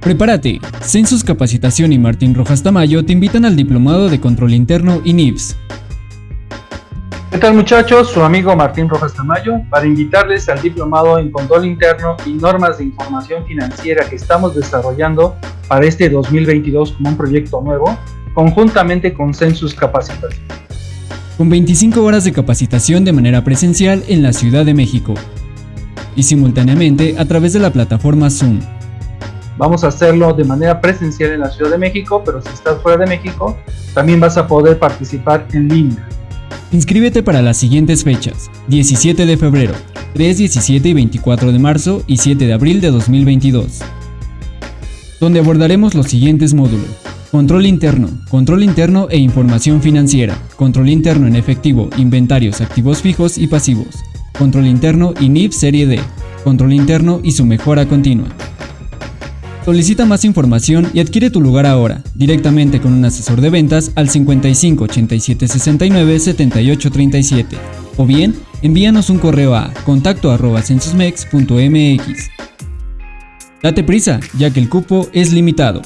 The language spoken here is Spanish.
Prepárate, Census Capacitación y Martín Rojas Tamayo te invitan al Diplomado de Control Interno y NIPS. ¿Qué tal muchachos? Su amigo Martín Rojas Tamayo para invitarles al Diplomado en Control Interno y Normas de Información Financiera que estamos desarrollando para este 2022 como un proyecto nuevo, conjuntamente con Census Capacitación. Con 25 horas de capacitación de manera presencial en la Ciudad de México y simultáneamente a través de la plataforma Zoom. Vamos a hacerlo de manera presencial en la Ciudad de México, pero si estás fuera de México, también vas a poder participar en línea. Inscríbete para las siguientes fechas, 17 de febrero, 3, 17 y 24 de marzo y 7 de abril de 2022, donde abordaremos los siguientes módulos. Control interno, control interno e información financiera, control interno en efectivo, inventarios, activos fijos y pasivos, control interno y NIF Serie D, control interno y su mejora continua. Solicita más información y adquiere tu lugar ahora, directamente con un asesor de ventas al 55 87 69 78 37 o bien envíanos un correo a contacto arroba censusmex.mx. Date prisa, ya que el cupo es limitado.